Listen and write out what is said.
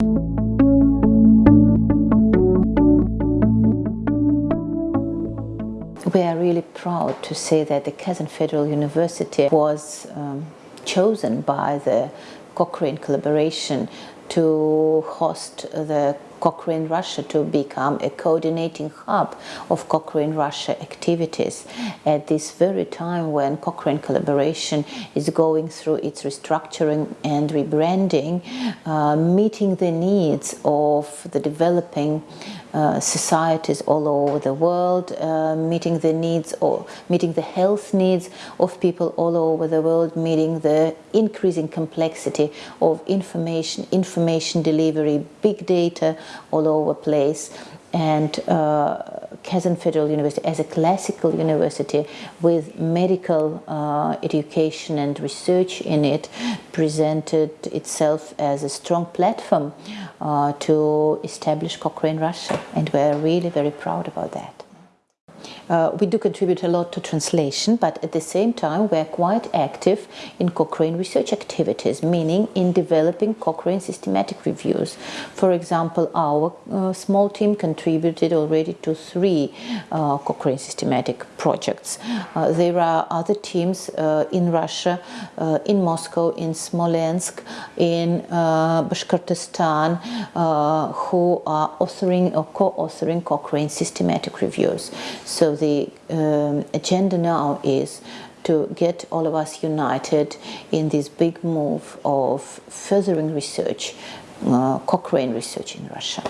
We are really proud to say that the Kazan Federal University was um, chosen by the Cochrane collaboration to host the Cochrane Russia to become a coordinating hub of Cochrane Russia activities. At this very time when Cochrane collaboration is going through its restructuring and rebranding, uh, meeting the needs of the developing uh, societies all over the world, uh, meeting the needs or meeting the health needs of people all over the world, meeting the increasing complexity of information, information delivery, big data all over place. And uh, Kazan Federal University as a classical university with medical uh, education and research in it presented itself as a strong platform uh, to establish Cochrane Russia and we're really very proud about that. Uh, we do contribute a lot to translation, but at the same time we're quite active in Cochrane research activities, meaning in developing Cochrane systematic reviews. For example, our uh, small team contributed already to three uh, Cochrane systematic projects. Uh, there are other teams uh, in Russia, in Moscow, in Smolensk, in Bashkortostan, who are authoring or co-authoring Cochrane systematic reviews. So the um, agenda now is to get all of us united in this big move of furthering research, uh, Cochrane research in Russia.